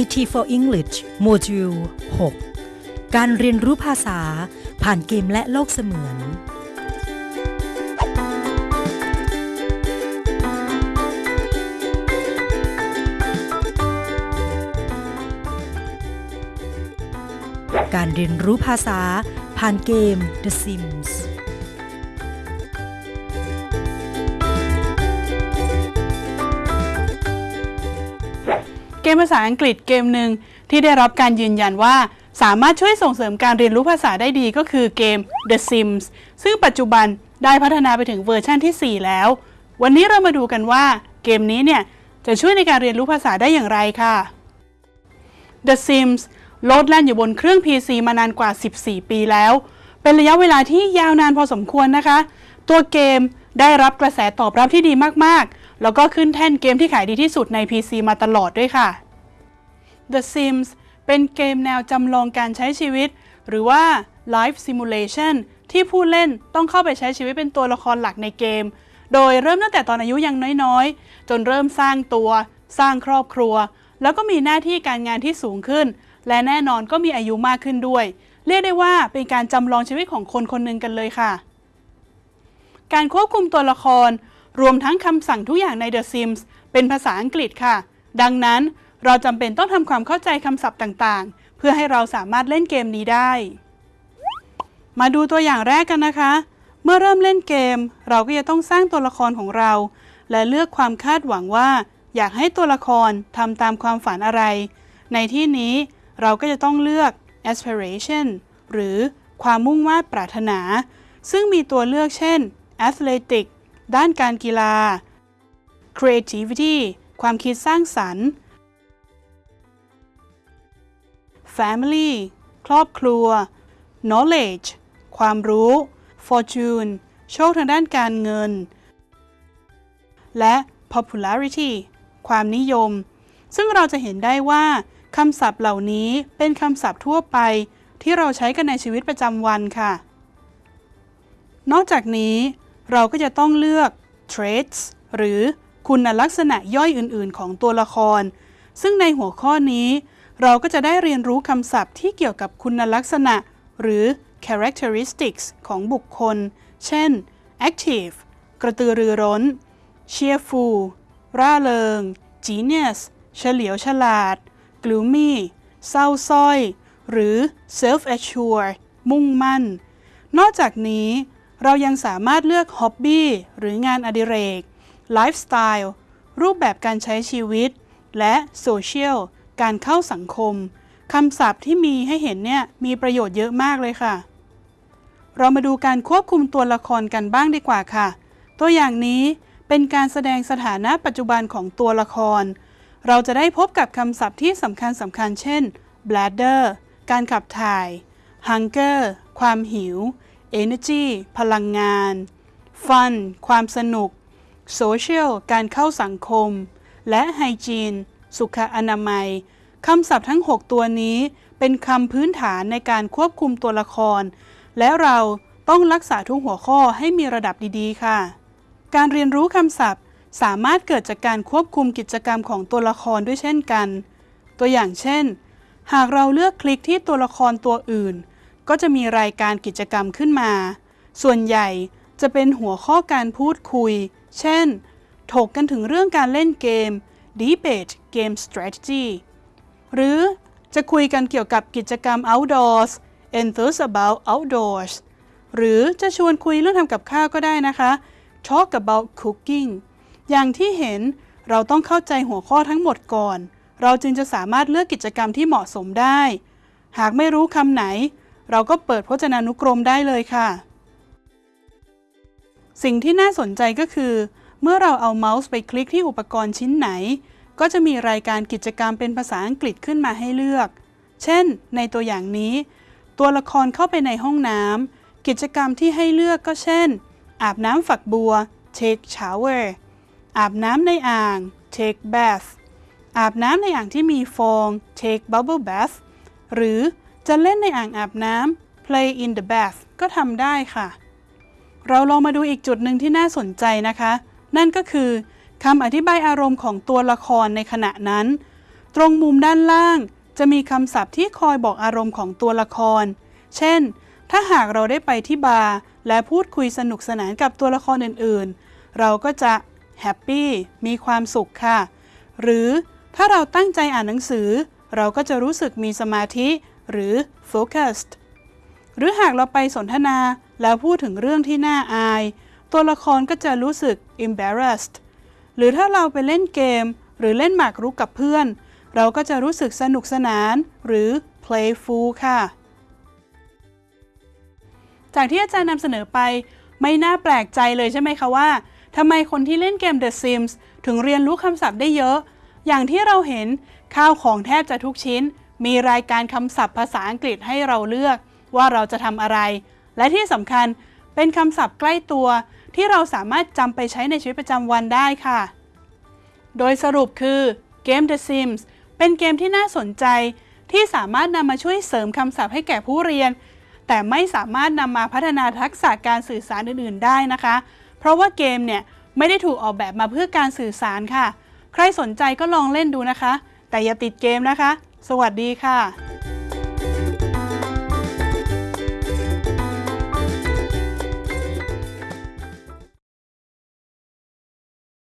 IT for English โมดูล 6 การเรียนรู้ภาษาผ่านเกมและโลกเสมือน การเรียนรู้ภาษาผ่านเกม The Sims มภาษาอังกฤษเกมหนึ่งที่ได้รับการยืนยันว่าสามารถช่วยส่งเสริมการเรียนรู้ภาษาได้ดีก็คือเกม The Sims ซึ่งปัจจุบันได้พัฒนาไปถึงเวอร์ชันที่ 4 แล้ว วันนี้เรามาดูกันว่าเกมนี้เนี่ย จะช่วยในการเรียนรู้ภาษาได้อย่างไรค่ะ The Sims โลดแล่นอยู่บนเครื่อง PC มานานกว่า 14 ปีแล้ว เป็นระยะเวลาที่ยาวนานพอสมควรนะคะ ตัวเกมได้รับกระแสตอบรับที่ดีมากๆ แล้วก็ขึ้นแท่นเกมที่ขายดีที่สุดใน PC มาตลอดด้วยค่ะ The Sims เป็นเกมแนวจำลองการใช้ชีวิต หรือว่า Life Simulation ที่ผู้เล่นต้องเข้าไปใช้ชีวิตเป็นตัวละครหลักในเกม โดยเริ่มตั้งแต่ตอนอายุยังน้อยๆ จนเริ่มสร้างตัว สร้างครอบครัว แล้วก็มีหน้าที่การงานที่สูงขึ้น และแน่นอนก็มีอายุมากขึ้นด้วย เรียกได้ว่าเป็นการจำลองชีวิตของคนคนหนึ่งกันเลยค่ะ การควบคุมตัวละคร รวมทั้งคำสั่งทุกอย่างใน The Sims เป็นภาษาอังกฤษค่ะ ดังนั้น เราจำเป็นต้องทำความเข้าใจคำศัพท์ต่างๆ เพื่อให้เราสามารถเล่นเกมนี้ได้ มาดูตัวอย่างแรกกันนะคะ เมื่อเริ่มเล่นเกม เราก็จะต้องสร้างตัวละครของเรา และเลือกความคาดหวังว่า อยากให้ตัวละครทำตามความฝันอะไร ในที่นี้เราก็จะต้องเลือก aspiration หรือความมุ่งมา่ปรารถนา ซึ่งมีตัวเลือกเช่น athletic ด้านการกีฬา creativity ความคิดสร้างสรรค์ family ครอบครัว knowledge ความรู้ fortune โชคทางด้านการเงิน และ popularity ความนิยม ซึ่งเราจะเห็นได้ว่าคำศัพท์เหล่านี้เป็นคำศัพท์ทั่วไป ที่เราใช้กันในชีวิตประจำวันค่ะ นอกจากนี้ เราก็จะต้องเลือก traits หรือคุณลักษณะย่อยอื่น ๆ ของตัวละคร ซึ่งในหัวข้อนี้ เราก็จะได้เรียนรู้คำศัพท์ที่เกี่ยวกับคุณลักษณะ หรือ characteristics ของบุคคล เช่น active กระตือรือร้น cheerful ร่าเริง genius เฉลียวฉลาด gloomy เศร้าส้อย หรือ self assured มุ่งมั่น นอกจากนี้ เรายังสามารถเลือก hobby หรืองานอดิเรก lifestyle รูปแบบการใช้ชีวิต และ social การเข้าสังคมคำศัพท์ที่มีให้เห็นเนี่ยมีประโยชน์เยอะมากเลยค่ะ เรามาดูการควบคุมตัวละครกันบ้างดีกว่าค่ะ ตัวอย่างนี้เป็นการแสดงสถานะปัจจุบันของตัวละคร เราจะได้พบกับคำศัพท์ที่สำคัญสำคัญเช่น bladder การขับถ่าย hunger ความหิว energy พลังงาน fun ความสนุก social การเข้าสังคม และ hygiene สุขอนามัยคำศัพท์ทั้ง 6 ตัวนี้เป็นคำพื้นฐานในการควบคุมตัวละคร และเราต้องรักษาทุกหัวข้อให้มีระดับดีๆ ค่ะ การเรียนรู้คำศัพท์สามารถเกิดจากการควบคุมกิจกรรมของตัวละครด้วยเช่นกัน ตัวอย่างเช่น หากเราเลือกคลิกที่ตัวละครตัวอื่น ก็จะมีรายการกิจกรรมขึ้นมา ส่วนใหญ่จะเป็นหัวข้อการพูดคุย เช่น ถกกันถึงเรื่องการเล่นเกม debate game strategy หรือจะคุยกันเกี่ยวกับกิจกรรม outdoors enthuse about outdoors หรือจะชวนคุยเรื่องทำกับข้าวก็ได้นะคะ talk about cooking อย่างที่เห็นเราต้องเข้าใจหัวข้อทั้งหมดก่อน เราจึงจะสามารถเลือกกิจกรรมที่เหมาะสมได้ หากไม่รู้คำไหน เราก็เปิดพจนานุกรมได้เลยค่ะ สิ่งที่น่าสนใจก็คือ เมื่อเราเอาเมาส์ไปคลิกที่อุปกรณ์ชิ้นไหน ก็จะมีรายการกิจกรรมเป็นภาษาอังกฤษขึ้นมาให้เลือก เช่น ในตัวอย่างนี้ ตัวละครเข้าไปในห้องน้ำกิจกรรมที่ให้เลือกก็เช่น อาบน้ำฝักบัว take shower อาบน้ำในอ่าง take bath อาบน้ำในอ่างที่มีฟอง take bubble bath หรือจะเล่นในอ่างอาบน้ำ play in the bath ก็ทำได้ค่ะ เราลองมาดูอีกจุดหนึ่งที่น่าสนใจนะคะ นั่นก็คือคำอธิบายอารมณ์ของตัวละครในขณะนั้น ตรงมุมด้านล่าง จะมีคำศัพท์ที่คอยบอกอารมณ์ของตัวละคร เช่น ถ้าหากเราได้ไปที่บาร์และพูดคุยสนุกสนานกับตัวละครอื่นๆ เราก็จะ happy มีความสุขค่ะ หรือถ้าเราตั้งใจอ่านหนังสือ เราก็จะรู้สึกมีสมาธิ หรือ focused หรือหากเราไปสนทนาแล้วพูดถึงเรื่องที่น่าอาย ตัวละครก็จะรู้สึก embarrassed หรือถ้าเราไปเล่นเกม หรือเล่นหมากรุกกับเพื่อน เราก็จะรู้สึกสนุกสนาน หรือ playful ค่ะ จากที่อาจารย์นำเสนอไป ไม่น่าแปลกใจเลยใช่ไหมคะว่าทำไมคนที่เล่นเกม The Sims ถึงเรียนรู้คำศัพท์ได้เยอะ อย่างที่เราเห็นข้าวของแทบจะทุกชิ้น มีรายการคำศัพท์ภาษาอังกฤษให้เราเลือก ว่าเราจะทำอะไร และที่สำคัญเป็นคำศัพท์ใกล้ตัว ที่เราสามารถจำไปใช้ในชีวิตประจำวันได้ค่ะ โดยสรุปคือเกม The Sims เป็นเกมที่น่าสนใจ ที่สามารถนำมาช่วยเสริมคำศัพท์ให้แก่ผู้เรียน แต่ไม่สามารถนำมาพัฒนาทักษะการสื่อสารอื่น ๆ ได้นะคะ เพราะว่าเกมเนี่ยไม่ได้ถูกออกแบบมาเพื่อการสื่อสารค่ะ ใครสนใจก็ลองเล่นดูนะคะ แต่อย่าติดเกมนะคะ สวัสดีค่ะ